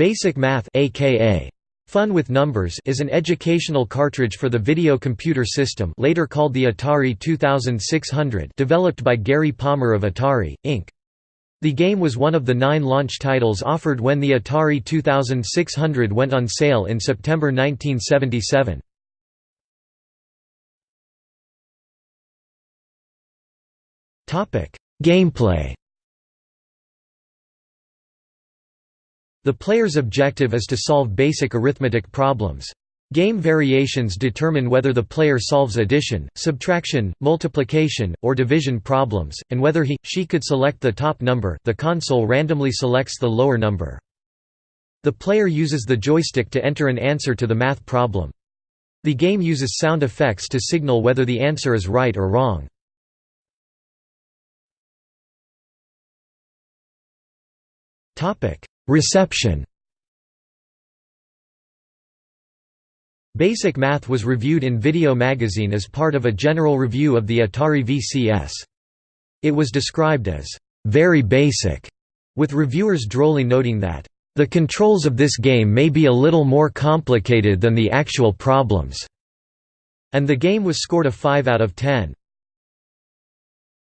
Basic Math aka Fun with Numbers is an educational cartridge for the video computer system later called the Atari 2600 developed by Gary Palmer of Atari, Inc. The game was one of the nine launch titles offered when the Atari 2600 went on sale in September 1977. Gameplay The player's objective is to solve basic arithmetic problems. Game variations determine whether the player solves addition, subtraction, multiplication, or division problems, and whether he, she could select the top number the console randomly selects the lower number. The player uses the joystick to enter an answer to the math problem. The game uses sound effects to signal whether the answer is right or wrong. Reception Basic Math was reviewed in Video Magazine as part of a general review of the Atari VCS. It was described as, "...very basic", with reviewers drolly noting that, "...the controls of this game may be a little more complicated than the actual problems." And the game was scored a 5 out of 10.